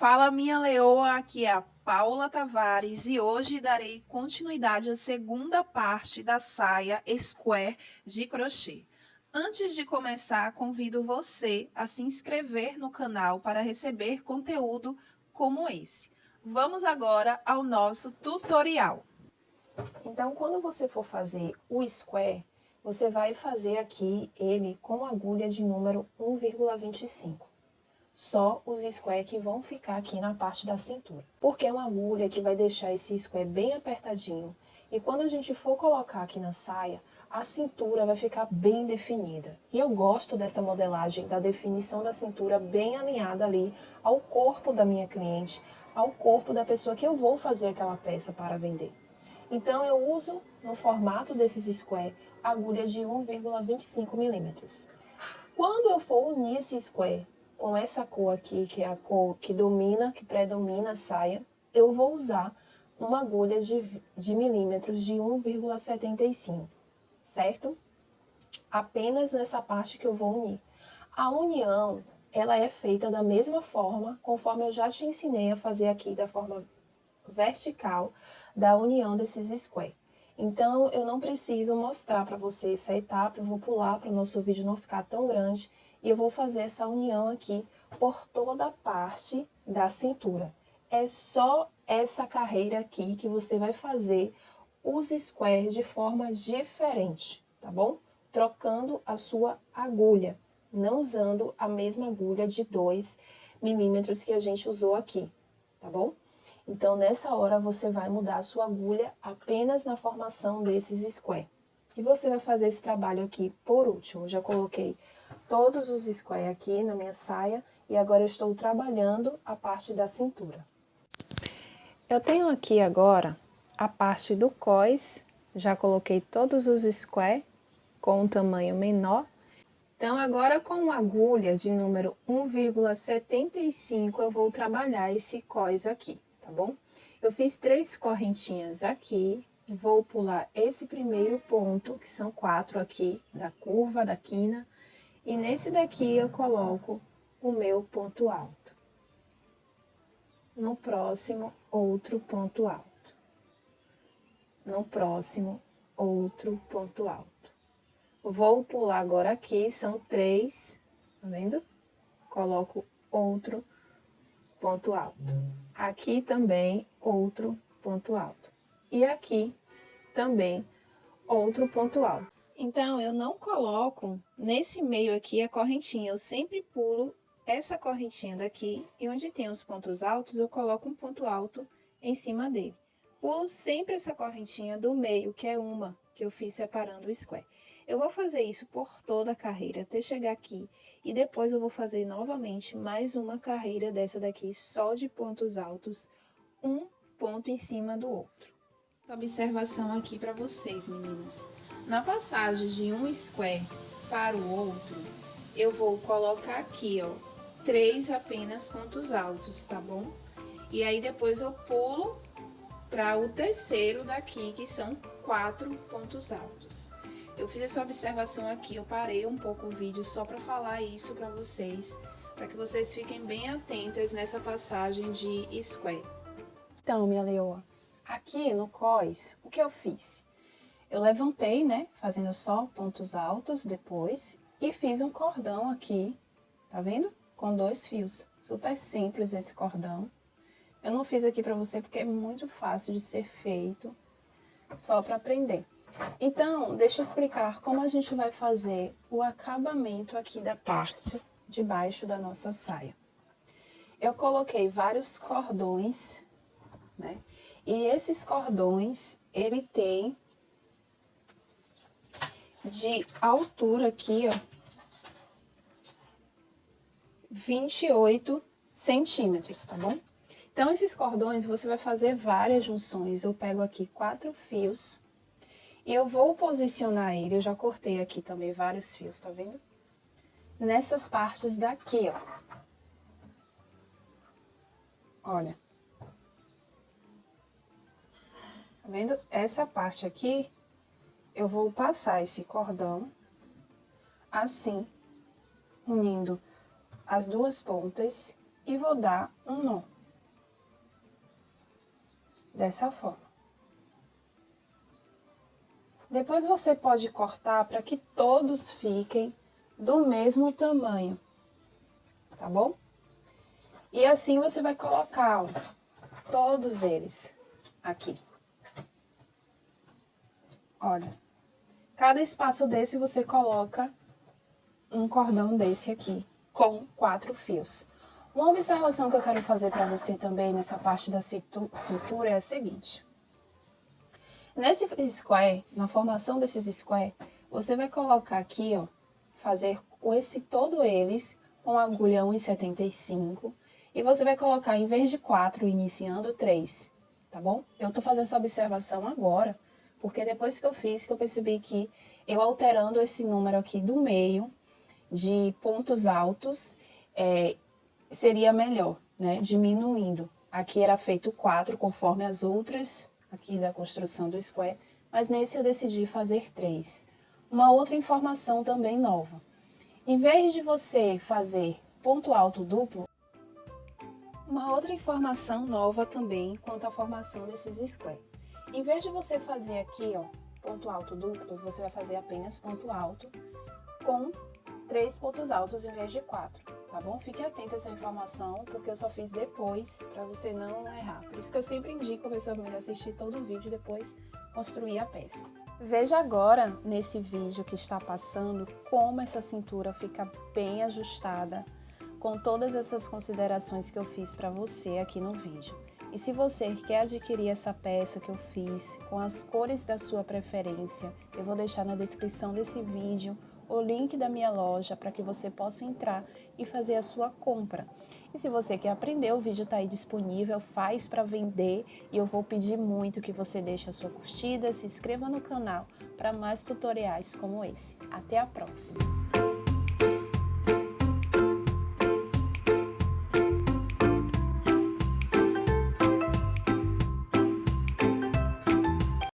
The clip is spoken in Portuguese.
Fala minha leoa, aqui é a Paula Tavares e hoje darei continuidade à segunda parte da saia square de crochê. Antes de começar, convido você a se inscrever no canal para receber conteúdo como esse. Vamos agora ao nosso tutorial. Então, quando você for fazer o square, você vai fazer aqui ele com agulha de número 1,25 só os square que vão ficar aqui na parte da cintura. Porque é uma agulha que vai deixar esse square bem apertadinho. E quando a gente for colocar aqui na saia, a cintura vai ficar bem definida. E eu gosto dessa modelagem, da definição da cintura bem alinhada ali ao corpo da minha cliente, ao corpo da pessoa que eu vou fazer aquela peça para vender. Então eu uso no formato desses square agulha de 1,25 milímetros. Quando eu for unir esse square com essa cor aqui, que é a cor que domina, que predomina a saia, eu vou usar uma agulha de, de milímetros de 1,75, certo? Apenas nessa parte que eu vou unir. A união, ela é feita da mesma forma, conforme eu já te ensinei a fazer aqui, da forma vertical, da união desses square. Então, eu não preciso mostrar para você essa etapa, eu vou pular para o nosso vídeo não ficar tão grande e eu vou fazer essa união aqui por toda a parte da cintura. É só essa carreira aqui que você vai fazer os squares de forma diferente, tá bom? Trocando a sua agulha, não usando a mesma agulha de 2 milímetros que a gente usou aqui, tá bom? Então, nessa hora, você vai mudar a sua agulha apenas na formação desses squares. E você vai fazer esse trabalho aqui por último. já coloquei todos os square aqui na minha saia e agora eu estou trabalhando a parte da cintura. Eu tenho aqui agora a parte do cós, já coloquei todos os square com um tamanho menor. Então, agora com agulha de número 1,75 eu vou trabalhar esse cós aqui, tá bom? Eu fiz três correntinhas aqui, vou pular esse primeiro ponto, que são quatro aqui, da curva, da quina, e nesse daqui eu coloco o meu ponto alto. No próximo, outro ponto alto. No próximo, outro ponto alto. Vou pular agora aqui, são três, tá vendo? Coloco outro ponto alto. Aqui também, outro ponto alto. E aqui também, outro ponto alto. Então, eu não coloco nesse meio aqui a correntinha, eu sempre pulo essa correntinha daqui e onde tem os pontos altos, eu coloco um ponto alto em cima dele. Pulo sempre essa correntinha do meio, que é uma que eu fiz separando o square. Eu vou fazer isso por toda a carreira, até chegar aqui, e depois eu vou fazer novamente mais uma carreira dessa daqui, só de pontos altos, um ponto em cima do outro. Observação aqui para vocês, meninas. Na passagem de um square para o outro, eu vou colocar aqui, ó, três apenas pontos altos, tá bom? E aí, depois eu pulo para o terceiro daqui, que são quatro pontos altos. Eu fiz essa observação aqui, eu parei um pouco o vídeo só para falar isso para vocês, para que vocês fiquem bem atentas nessa passagem de square. Então, minha leoa, aqui no cós, o que eu fiz? Eu levantei, né, fazendo só pontos altos depois, e fiz um cordão aqui, tá vendo? Com dois fios. Super simples esse cordão. Eu não fiz aqui pra você porque é muito fácil de ser feito, só pra aprender. Então, deixa eu explicar como a gente vai fazer o acabamento aqui da parte de baixo da nossa saia. Eu coloquei vários cordões, né? E esses cordões, ele tem de altura aqui, ó, 28 centímetros, tá bom? Então, esses cordões, você vai fazer várias junções. Eu pego aqui quatro fios e eu vou posicionar ele, eu já cortei aqui também vários fios, tá vendo? Nessas partes daqui, ó. Olha. Tá vendo? Essa parte aqui eu vou passar esse cordão assim, unindo as duas pontas e vou dar um nó. Dessa forma. Depois você pode cortar para que todos fiquem do mesmo tamanho, tá bom? E assim você vai colocar, ó, todos eles aqui. Olha, cada espaço desse você coloca um cordão desse aqui, com quatro fios. Uma observação que eu quero fazer para você também nessa parte da cintura é a seguinte. Nesse square, na formação desses square, você vai colocar aqui, ó, fazer esse todo eles com agulha 1,75 e você vai colocar, em vez de 4, iniciando 3, tá bom? Eu tô fazendo essa observação agora, porque depois que eu fiz, que eu percebi que eu alterando esse número aqui do meio, de pontos altos, é, seria melhor, né? Diminuindo. Aqui era feito 4, conforme as outras aqui da construção do square, mas nesse eu decidi fazer três. Uma outra informação também nova. Em vez de você fazer ponto alto duplo, uma outra informação nova também quanto à formação desses square. Em vez de você fazer aqui, ó, ponto alto duplo, você vai fazer apenas ponto alto com três pontos altos em vez de quatro, tá bom? Fique atento a essa informação, porque eu só fiz depois, para você não errar. Por isso que eu sempre indico a pessoa primeiro assistir todo o vídeo e depois construir a peça. Veja agora, nesse vídeo que está passando, como essa cintura fica bem ajustada, com todas essas considerações que eu fiz para você aqui no vídeo. E se você quer adquirir essa peça que eu fiz com as cores da sua preferência, eu vou deixar na descrição desse vídeo o link da minha loja para que você possa entrar e fazer a sua compra. E se você quer aprender, o vídeo está aí disponível, faz para vender e eu vou pedir muito que você deixe a sua curtida, se inscreva no canal para mais tutoriais como esse. Até a próxima!